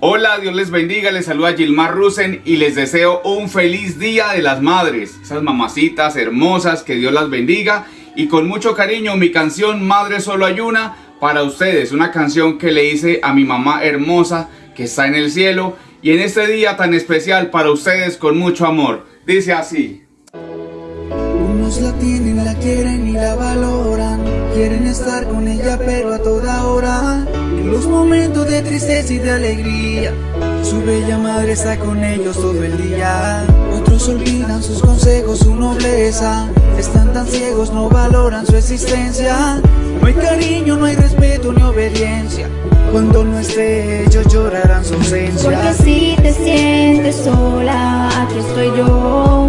Hola, Dios les bendiga, les saluda Gilmar Rusen y les deseo un feliz día de las madres, esas mamacitas hermosas, que Dios las bendiga. Y con mucho cariño mi canción Madre Solo Hay Una para ustedes, una canción que le hice a mi mamá hermosa que está en el cielo y en este día tan especial para ustedes con mucho amor, dice así. Unos la tienen, la quieren y la valoran. Quieren estar con ella pero a toda hora de tristeza y de alegría. Su bella madre está con ellos todo el día. Otros olvidan sus consejos, su nobleza. Están tan ciegos, no valoran su existencia. No hay cariño, no hay respeto ni obediencia. Cuando no esté ellos llorarán su ausencia. Porque si te sientes sola, aquí estoy yo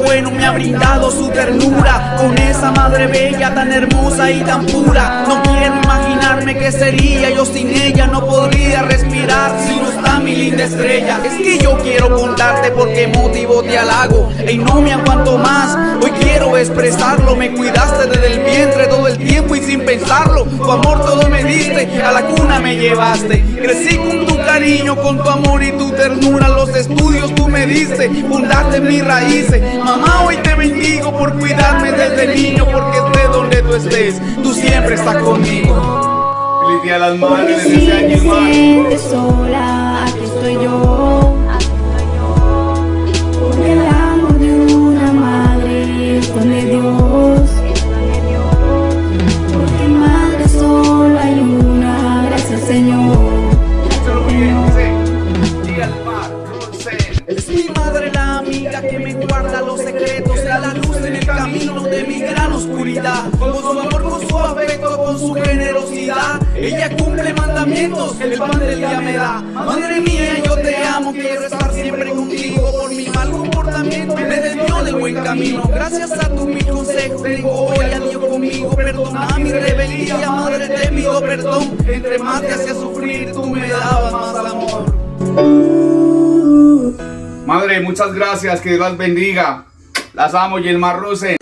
bueno, me ha brindado su ternura. Con esa madre bella, tan hermosa y tan pura. No quiero imaginarme qué sería. Yo sin ella No podría respirar. Si no está mi linda estrella. Es que yo quiero contarte por qué motivo te halago. Y no me aguanto más, quiero expresarlo. Me cuidaste desde el vientre todo el tiempo y sin pensarlo. Tu amor todo me diste, a la cuna me llevaste. Crecí con tu cariño, con tu amor y tu ternura. Los estudios tú me diste, fundaste mis raíces. Mamá hoy te bendigo por cuidarme desde niño Porque esté donde tú estés, tú siempre estás conmigo. Feliz día a las madres, los secretos Da la luz en el camino de mi gran oscuridad. Con su amor, con su afecto, con su generosidad Ella cumple mandamientos, el pan del día me da. Madre mía, yo te amo, quiero estar siempre contigo. Por mi mal comportamiento me desvió del buen camino. Gracias a tu mi consejo, tengo hoy a Dios conmigo. Perdona mi rebeldía, madre te pido perdón. Entre más te hacía sufrir, tú Muchas gracias, que Dios las bendiga. Las amo, Gilmar Rusen.